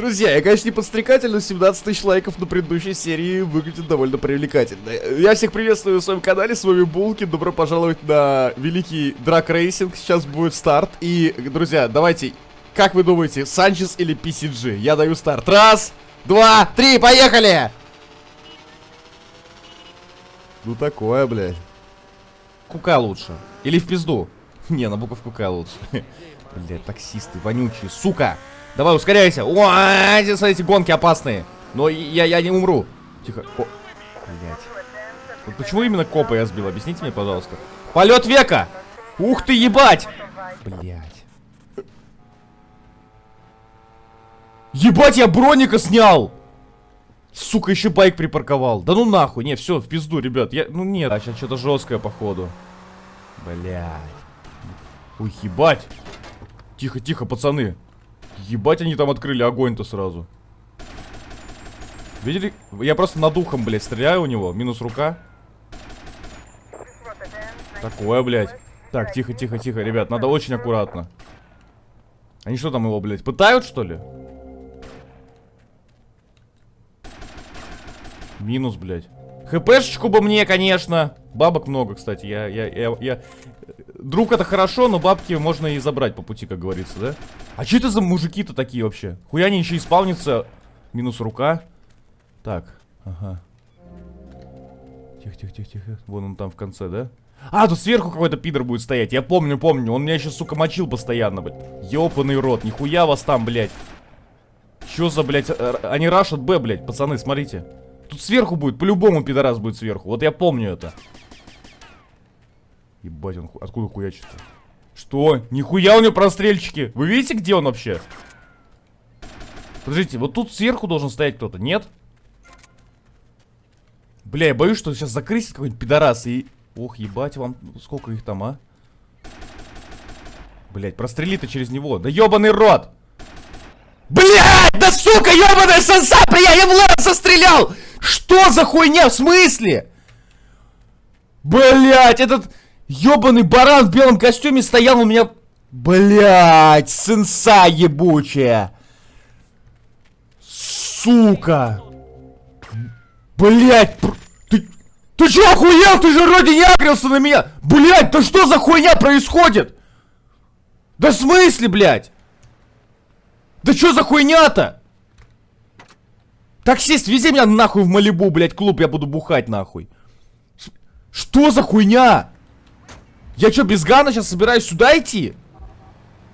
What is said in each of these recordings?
Друзья, я, конечно, не подстрекатель, но 17 тысяч лайков на предыдущей серии выглядит довольно привлекательно. Я всех приветствую на своем канале, с вами Булки, добро пожаловать на великий drag racing, сейчас будет старт. И, друзья, давайте, как вы думаете, Санчес или PCG? Я даю старт. Раз, два, три, поехали! Ну такое, блядь. Кука лучше. Или в пизду. Не, на буковку К лучше. Блядь, таксисты вонючие, сука! Давай, ускоряйся. О, эти, эти гонки опасные. Но я, я не умру. Тихо. О, блядь. Вот почему именно копа я сбил? Объясните мне, пожалуйста. Полет века! Ух ты, ебать! Блядь. Ебать, я броника снял! Сука, еще байк припарковал. Да ну нахуй, не, все, в пизду, ребят. Я, ну нет, а сейчас что-то жесткое, походу. Блядь. Ой, ебать. Тихо, тихо, пацаны. Ебать, они там открыли огонь-то сразу. Видели? Я просто над ухом, блядь, стреляю у него. Минус рука. Такое, блядь. Так, тихо, тихо, тихо, ребят, надо очень аккуратно. Они что там его, блядь, пытают, что ли? Минус, блядь. ХПшечку бы мне, конечно. Бабок много, кстати. Я, я, я, я... Друг это хорошо, но бабки можно и забрать по пути, как говорится, да? А что это за мужики-то такие вообще? Хуя они еще исполнится. Минус рука. Так, ага. Тихо, тихо, тихо, тихо. Вон он там в конце, да? А, тут сверху какой-то пидор будет стоять. Я помню, помню. Он меня еще, сука, мочил постоянно, блядь. Ёпаный рот. Нихуя вас там, блядь. Чё за, блядь, они рашат Б, блядь, пацаны, смотрите. Тут сверху будет, по-любому пидорас будет сверху. Вот я помню это. Ебать, он откуда хуячит -то? Что? Нихуя у него прострельчики. Вы видите, где он вообще? Подождите, вот тут сверху должен стоять кто-то, нет? Бля, я боюсь, что сейчас закрысит какой-нибудь пидорас и... Ох, ебать вам, сколько их там, а? Блять, прострели-то через него. Да ебаный рот! Блять, да сука, ебаная санса, бля, я в лаз стрелял! Что за хуйня? В смысле? Блять, этот ебаный баран в белом костюме стоял у меня... Блять, сенса ебучая. Сука. Блять, ты... Ты че охуел? Ты же вроде не агрился на меня. Блять, да что за хуйня происходит? Да в смысле, блять? Да что за хуйня-то? Таксист, вези меня нахуй в Малибу, блядь, клуб, я буду бухать нахуй. Что за хуйня? Я что, без гана сейчас собираюсь сюда идти?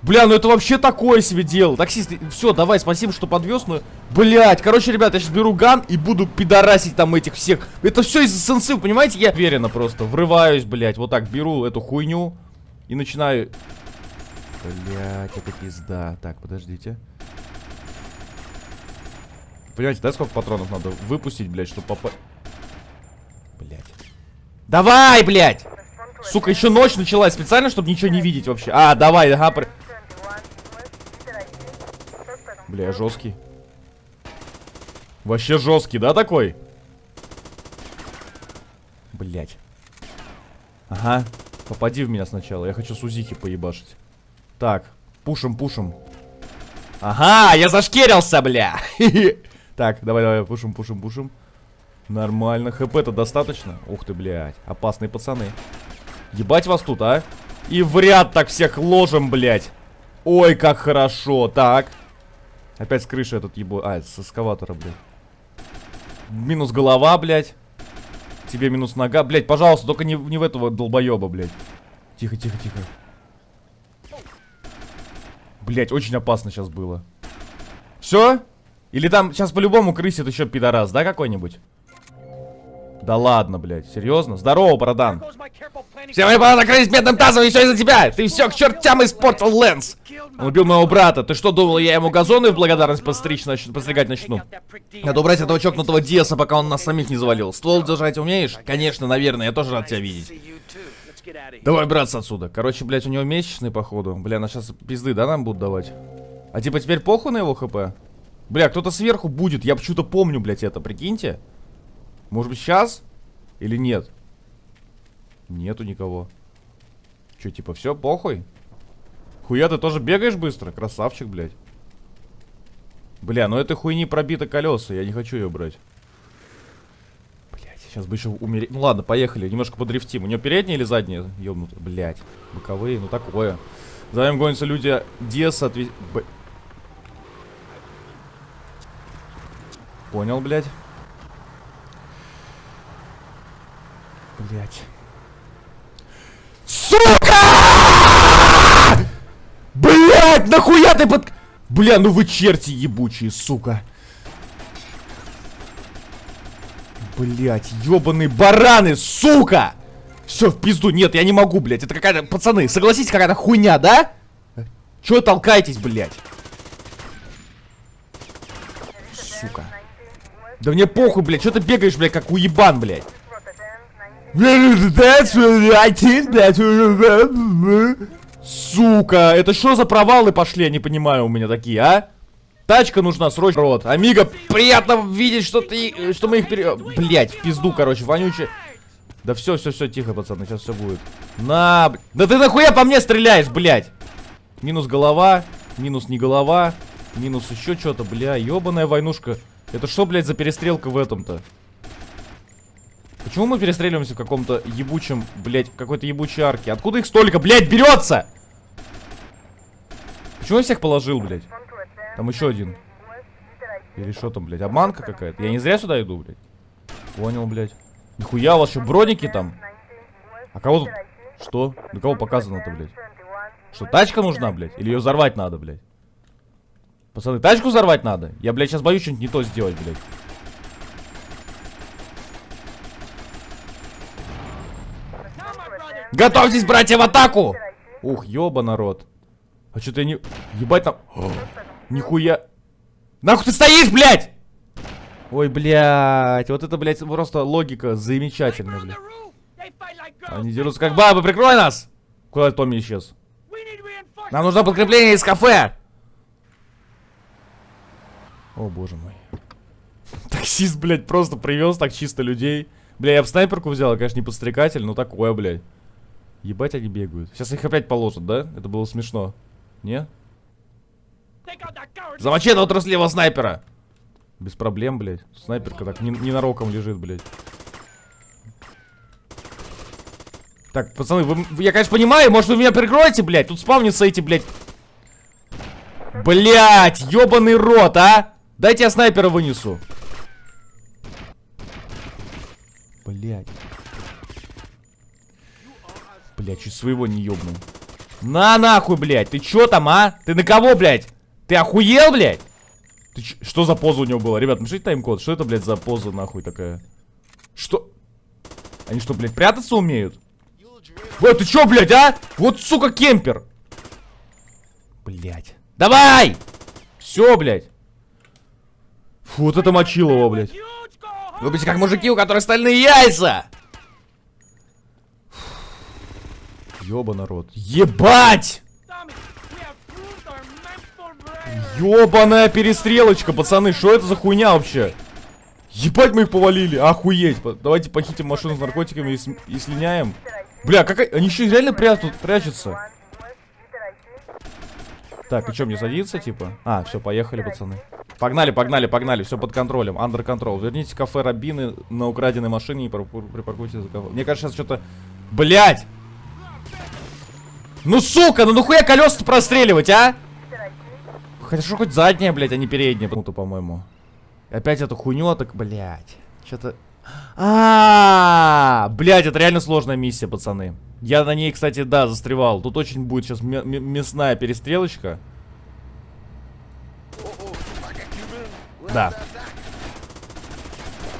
Бля, ну это вообще такое себе дело. Таксист, все, давай, спасибо, что подвез, но... Блять, короче, ребята, я сейчас беру ган и буду пидорасить там этих всех. Это все из-за сенсы, понимаете? Я уверенно просто врываюсь, блять, вот так беру эту хуйню и начинаю... Блять, это пизда. Так, подождите. Понимаете, да, сколько патронов надо выпустить, блядь, чтобы попасть... Блядь. Давай, блядь! Сука, еще ночь началась специально, чтобы ничего не видеть вообще. А, давай, ага. При... Бля, жесткий. Вообще жесткий, да, такой? Блять. Ага. Попади в меня сначала. Я хочу Сузихи поебашить. Так, пушим, пушим. Ага, я зашкерился, бля. Так, давай, давай, пушим, пушим, пушим. Нормально. ХП-то достаточно? Ух ты, блядь. Опасные пацаны. Ебать вас тут, а? И в ряд так всех ложим, блядь. Ой, как хорошо. Так. Опять с крыши этот ебо... А, с эскаватора, блядь. Минус голова, блядь. Тебе минус нога. Блядь, пожалуйста, только не, не в этого долбоеба, блядь. Тихо, тихо, тихо. Блядь, очень опасно сейчас было. Все? Или там сейчас по-любому крысит еще пидорас, да, какой-нибудь? Да ладно, блядь, серьезно? Здорово, бородан. Все мои планы накрылись медным тазом, и все из-за тебя. Ты все к чертям испортил, Лэнс. Он убил моего брата. Ты что, думал, я ему газоны в благодарность постричь, нач... постригать начну? Надо убрать этого чокнутого Диаса, пока он нас самих не завалил. Ствол держать умеешь? Конечно, наверное, я тоже рад тебя видеть. Давай, браться отсюда. Короче, блядь, у него месячный, походу. Бля, на сейчас пизды, да, нам будут давать? А типа теперь похуй на его хп? Бля, кто-то сверху будет. Я почему-то помню, блядь, это. Прикиньте. Может быть, сейчас? Или нет? Нету никого. Че, типа, все, похуй? Хуя, ты тоже бегаешь быстро? Красавчик, блядь. Бля, ну этой хуйни пробито колеса, я не хочу ее брать. Блять, сейчас бы еще умереть. Ну ладно, поехали, немножко подрифтим. У нее передние или задние? Ёбнуты, блять. Боковые, ну такое. За ним гонятся люди Диас отвез... Б... Понял, блядь. Блять. Сука! Блять, нахуя ты под... Бля, ну вы черти ебучие, сука. Блять, ебаные бараны, сука! Все, в пизду, нет, я не могу, блять. Это какая-то, пацаны, согласитесь, какая-то хуйня, да? Чего толкаетесь, блять? Сука. Да мне похуй, блядь, что ты бегаешь, блядь, как уебан, блядь? Сука, это что за провалы пошли, я не понимаю у меня такие, а? Тачка нужна, срочно, рот. Амиго, приятно видеть, что ты, что мы их пере... Блять, в пизду, короче, вонючий. Да все, все, все, тихо, пацаны, сейчас все будет. На, да ты нахуя по мне стреляешь, блять? Минус голова, минус не голова, минус еще что-то, бля, ебаная войнушка. Это что, блядь, за перестрелка в этом-то? Почему мы перестреливаемся в каком-то ебучем, блядь, какой-то ебучей арке? Откуда их столько, блядь, берется? Почему я всех положил, блядь? Там еще один. Или что там, блядь, обманка какая-то? Я не зря сюда иду, блядь. Понял, блядь. Нихуя, у вас что, броники там? А кого тут... Что? На кого показано-то, блядь? Что, тачка нужна, блядь? Или ее взорвать надо, блядь? Пацаны, тачку взорвать надо? Я, блядь, сейчас боюсь что-нибудь не то сделать, блядь. Готовьтесь, братья, в атаку! Ух, ёба, народ. А что ты не... Ебать там... О, нихуя... Нахуй ты стоишь, блядь! Ой, блядь, вот это, блядь, просто логика замечательная, блядь. Они дерутся как бабы, прикрой нас! Куда Томми исчез? Нам нужно подкрепление из кафе! О, боже мой. Таксист, блядь, просто привез так чисто людей. Бля, я в снайперку взял, я, конечно, не подстрекатель, но такое, блядь. Ебать, они бегают. Сейчас их опять положат, да? Это было смешно. Не? Замочи этого трусливого снайпера! Без проблем, блядь. Снайперка так ненароком лежит, блядь. Так, пацаны, вы, я, конечно, понимаю, может, вы меня прикроете, блядь? Тут спавнится эти, блядь. Блядь, ебаный рот, а! Дайте я снайпера вынесу. Блядь. Блядь, чуть своего не ёбнул. На нахуй, блядь. Ты чё там, а? Ты на кого, блядь? Ты охуел, блядь? Ты что за поза у него была? Ребят, напишите тайм-код. Что это, блядь, за поза нахуй такая? Что? Они что, блядь, прятаться умеют? Вот ты чё, блядь, а? Вот, сука, кемпер. Блядь. Давай! Все, блядь. Фу, вот это мочило его, блядь. Вы будете как мужики, у которых стальные яйца! Ёба народ. Ебать! Ёбаная перестрелочка, пацаны, что это за хуйня вообще? Ебать мы их повалили, охуеть. Давайте похитим машину с наркотиками и, с... и слиняем. Бля, как они еще реально прячут, прячутся. Так, и что, мне садиться, типа? А, все, поехали, пацаны. Погнали, погнали, погнали, все под контролем, under control. Верните кафе Рабины на украденной машине и припаркуйте за кафе. Мне кажется, сейчас что-то... Блять! Ну, сука, ну нахуя колеса простреливать, а? Хорошо, хоть задняя, блядь, а не передняя. По-моему. Опять эту хуйню, так, блядь. Что-то... А, -а, а, блядь, это реально сложная миссия, пацаны. Я на ней, кстати, да, застревал. Тут очень будет сейчас мясная перестрелочка. Да.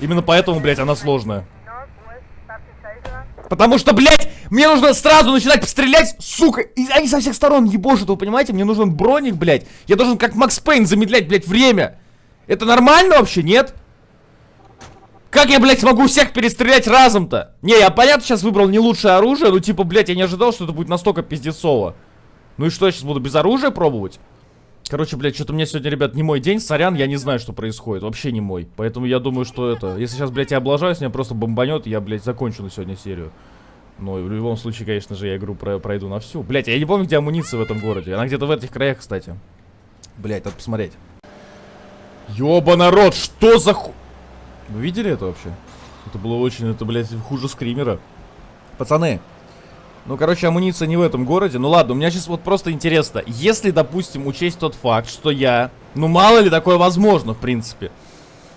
Именно поэтому, блядь, она сложная. Потому что, блядь, мне нужно сразу начинать стрелять, сука. И они со всех сторон ебошут, вы понимаете? Мне нужен броник, блядь. Я должен как Макс Пейн замедлять, блядь, время. Это нормально вообще, нет? Как я, блядь, смогу всех перестрелять разом-то? Не, я, понятно, сейчас выбрал не лучшее оружие, но, типа, блядь, я не ожидал, что это будет настолько пиздецово. Ну и что, я сейчас буду без оружия пробовать? Короче, блядь, что-то у меня сегодня, ребят, не мой день, сорян, я не знаю, что происходит, вообще не мой. Поэтому я думаю, что это, если сейчас, блядь, я облажаюсь, меня просто бомбанет, я, блядь, закончу на сегодня серию. Но в любом случае, конечно же, я игру про пройду на всю. Блядь, я не помню, где амуниция в этом городе. Она где-то в этих краях, кстати. Блядь, надо посмотреть. Ёба народ, что за ху... Вы видели это вообще? Это было очень, это, блядь, хуже скримера. Пацаны, ну, короче, амуниция не в этом городе. Ну, ладно, у меня сейчас вот просто интересно. Если, допустим, учесть тот факт, что я... Ну, мало ли такое возможно, в принципе.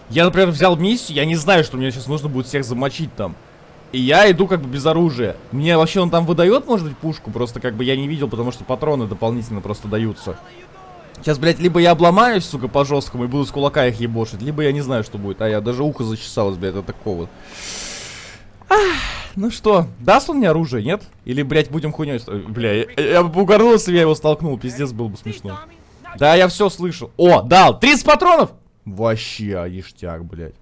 Я, например, взял миссию, я не знаю, что мне сейчас нужно будет всех замочить там. И я иду как бы без оружия. Мне вообще он там выдает, может быть, пушку? Просто как бы я не видел, потому что патроны дополнительно просто даются. Сейчас, блядь, либо я обломаюсь, сука, по жесткому и буду с кулака их ебошить, либо я не знаю, что будет. А я даже ухо зачесалось, блядь, от такого. Ах, ну что, даст он мне оружие, нет? Или, блядь, будем хуйней... Бля, я, я бы угорнулся, я его столкнул, пиздец, было бы смешно. Да, я все слышал. О, дал, 30 патронов! Вообще, ништяк, блядь.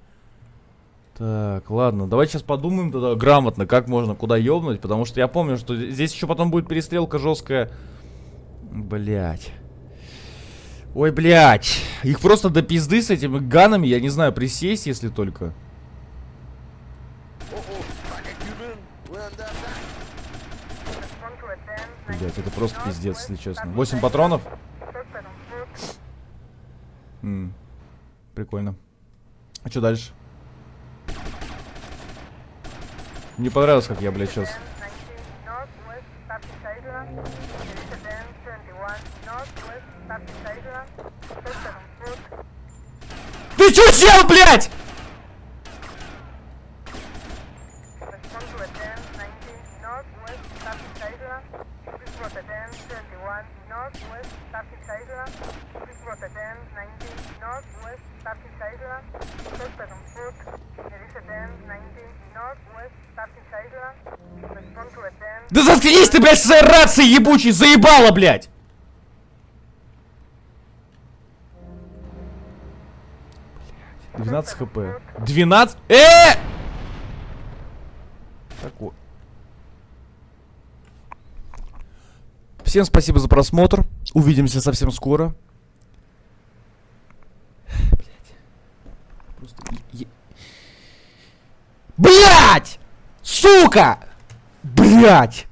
Так, ладно, давайте сейчас подумаем тогда грамотно, как можно куда ёбнуть, потому что я помню, что здесь еще потом будет перестрелка жесткая. Блять. Ой, блядь. Их просто до пизды с этими ганами, я не знаю, присесть, если только. Блять, это просто пиздец, если честно. 8 патронов? М -м, прикольно. А что дальше? Мне понравилось, как я, блядь, сейчас Ты чё сел, блядь? Да заткнись ты, блядь, с рацией ебучей, заебала, блядь! 12 хп. 12? Э! Такой. Всем спасибо за просмотр. Увидимся совсем скоро. Блять! Сука! Блять!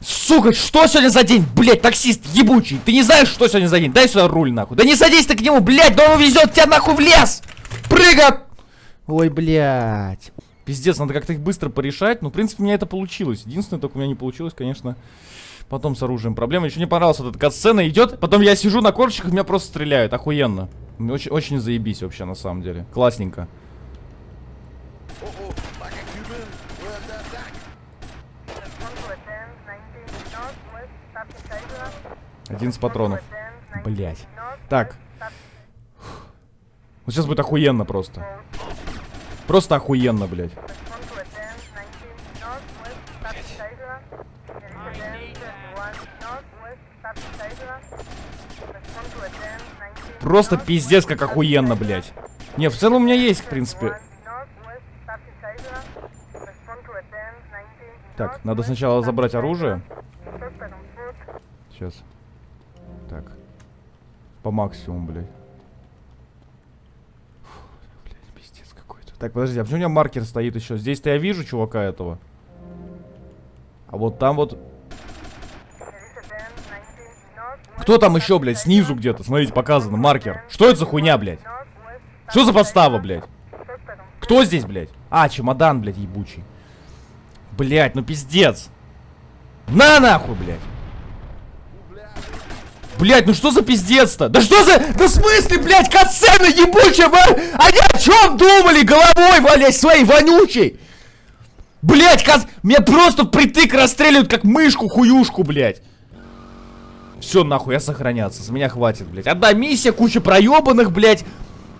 Сука, что сегодня за день? Блять, таксист ебучий. Ты не знаешь, что сегодня за день? Дай сюда руль, нахуй. Да не садись ты к нему, блять, да он везет тебя нахуй в лес! Прыгай! Ой, блядь. Пиздец, надо как-то их быстро порешать. Ну, в принципе, у меня это получилось. Единственное, только у меня не получилось, конечно, потом с оружием. Проблема, еще не понравилась вот эта катсцена идет. Потом я сижу на корчиках, меня просто стреляют. Охуенно. Очень, очень заебись вообще, на самом деле. Классненько. Один с патронов. Блять. Так, вот сейчас будет охуенно просто. Просто охуенно, блядь. Просто пиздец как охуенно, блядь. Не, в целом у меня есть, в принципе. Так, надо сначала забрать оружие. Сейчас. Так. По максимуму, блядь. Так, подожди, а почему у меня маркер стоит еще? Здесь-то я вижу чувака этого. А вот там вот... Кто там еще, блядь, снизу где-то? Смотрите, показано, маркер. Что это за хуйня, блядь? Что за подстава, блядь? Кто здесь, блядь? А, чемодан, блядь, ебучий. Блядь, ну пиздец. На нахуй, блядь. Блять, ну что за пиздец-то? Да что за... Да в смысле, блядь, катсцена ебучая, ва... Они о чем думали головой, блядь, своей вонючей? Блять, кат... Меня просто притык расстреливают, как мышку-хуюшку, блядь. Все, нахуй, я сохраняться. С меня хватит, блядь. Одна миссия, куча проебанных, блядь.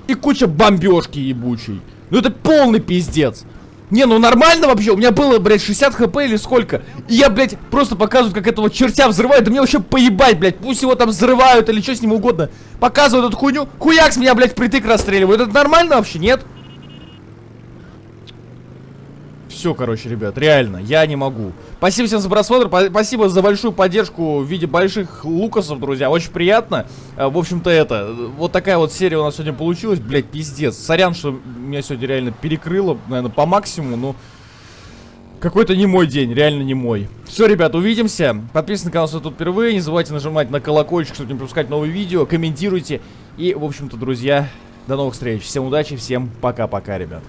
И куча бомбежки ебучей. Ну это полный пиздец. Не, ну нормально вообще, у меня было, блядь, 60 хп или сколько И я, блядь, просто показываю, как этого чертя взрывают Да мне вообще поебать, блядь, пусть его там взрывают или что с ним угодно Показывают эту хуйню, хуяк с меня, блядь, притык расстреливают Это нормально вообще, нет? Все, короче, ребят, реально, я не могу. Спасибо всем за просмотр, спасибо за большую поддержку в виде больших лукасов, друзья, очень приятно. А, в общем-то, это, вот такая вот серия у нас сегодня получилась, блядь, пиздец. Сорян, что меня сегодня реально перекрыло, наверное, по максимуму, но... Какой-то не мой день, реально не мой. Все, ребят, увидимся. Подписывайтесь на канал, если тут впервые. Не забывайте нажимать на колокольчик, чтобы не пропускать новые видео. Комментируйте. И, в общем-то, друзья, До новых встреч. Всем удачи, всем пока-пока, ребят.